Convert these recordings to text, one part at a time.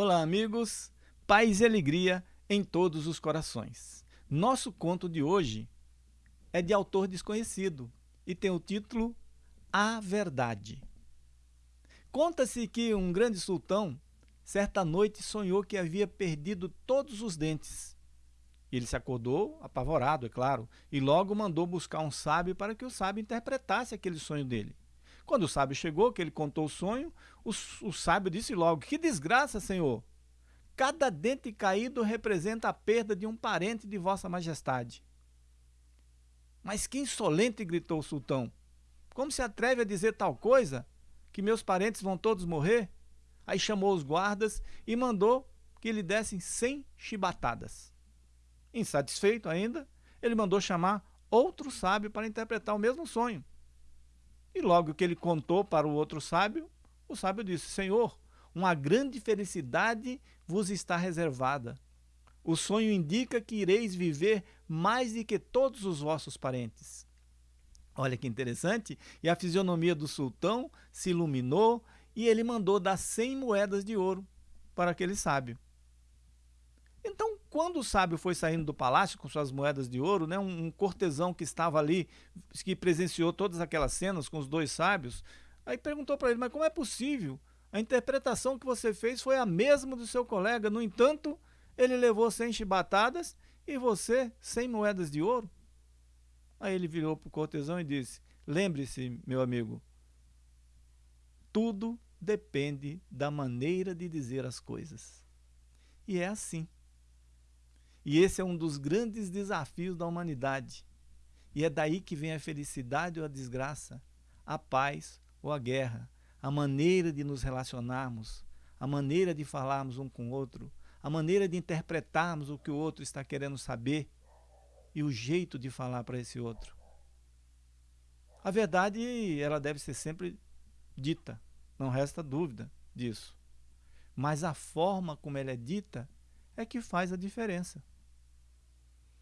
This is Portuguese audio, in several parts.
Olá, amigos. Paz e alegria em todos os corações. Nosso conto de hoje é de autor desconhecido e tem o título A Verdade. Conta-se que um grande sultão, certa noite, sonhou que havia perdido todos os dentes. Ele se acordou, apavorado, é claro, e logo mandou buscar um sábio para que o sábio interpretasse aquele sonho dele. Quando o sábio chegou, que ele contou o sonho, o, o sábio disse logo: Que desgraça, senhor! Cada dente caído representa a perda de um parente de Vossa Majestade. Mas que insolente! gritou o sultão. Como se atreve a dizer tal coisa? Que meus parentes vão todos morrer? Aí chamou os guardas e mandou que lhe dessem cem chibatadas. Insatisfeito ainda, ele mandou chamar outro sábio para interpretar o mesmo sonho. E logo que ele contou para o outro sábio, o sábio disse: Senhor, uma grande felicidade vos está reservada. O sonho indica que ireis viver mais do que todos os vossos parentes. Olha que interessante. E a fisionomia do sultão se iluminou e ele mandou dar cem moedas de ouro para aquele sábio. Quando o sábio foi saindo do palácio com suas moedas de ouro, né, um, cortesão que estava ali, que presenciou todas aquelas cenas com os dois sábios, aí perguntou para ele, mas como é possível? A interpretação que você fez foi a mesma do seu colega, no entanto, ele levou 100 chibatadas e você 100 moedas de ouro? Aí ele virou para o cortesão e disse, lembre-se, meu amigo, tudo depende da maneira de dizer as coisas. E é assim. E esse é um dos grandes desafios da humanidade. E é daí que vem a felicidade ou a desgraça, a paz ou a guerra, a maneira de nos relacionarmos, a maneira de falarmos um com o outro, a maneira de interpretarmos o que o outro está querendo saber e o jeito de falar para esse outro. A verdade, ela deve ser sempre dita, não resta dúvida disso. Mas a forma como ela é dita é que faz a diferença.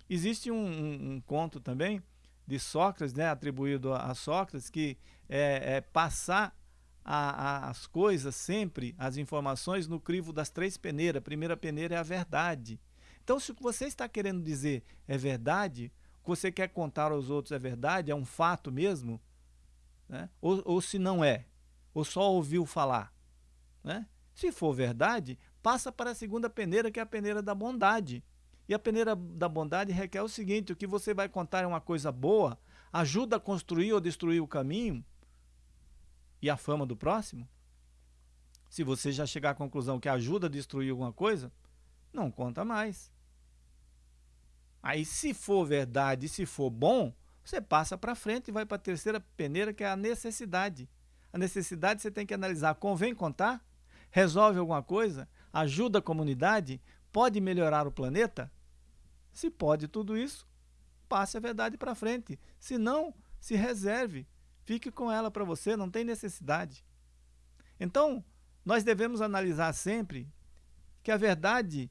Existe um, um, um conto também de Sócrates, né, atribuído a, a Sócrates, que é, é passar a, a, as coisas sempre, as informações, no crivo das três peneiras. A primeira peneira é a verdade. Então, se o que você está querendo dizer é verdade, o que você quer contar aos outros é verdade, é um fato mesmo, né? ou, ou se não é, ou só ouviu falar. Né? Se for verdade, passa para a segunda peneira, que é a peneira da bondade. E a peneira da bondade requer o seguinte: o que você vai contar é uma coisa boa, ajuda a construir ou destruir o caminho e a fama do próximo? Se você já chegar à conclusão que ajuda a destruir alguma coisa, não conta mais. Aí, se for verdade, se for bom, você passa para frente e vai para a terceira peneira, que é a necessidade. A necessidade você tem que analisar: convém contar? Resolve alguma coisa? Ajuda a comunidade? Pode melhorar o planeta? Se pode tudo isso, passe a verdade para frente. Se não, se reserve. Fique com ela para você, não tem necessidade. Então, nós devemos analisar sempre que a verdade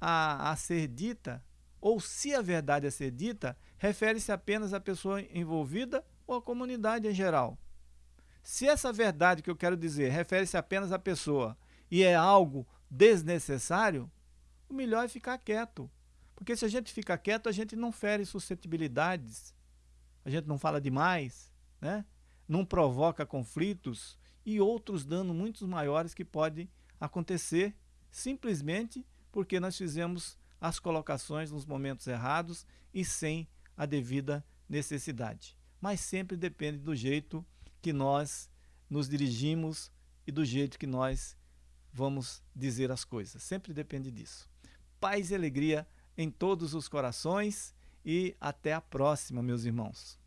a, a ser dita, ou se a verdade a ser dita, refere-se apenas à pessoa envolvida ou à comunidade em geral. Se essa verdade que eu quero dizer refere-se apenas à pessoa e é algo desnecessário, o melhor é ficar quieto. Porque se a gente fica quieto, a gente não fere suscetibilidades, a gente não fala demais, né? não provoca conflitos e outros danos muito maiores que podem acontecer simplesmente porque nós fizemos as colocações nos momentos errados e sem a devida necessidade. Mas sempre depende do jeito que nós nos dirigimos e do jeito que nós vamos dizer as coisas. Sempre depende disso. Paz e alegria em todos os corações e até a próxima, meus irmãos.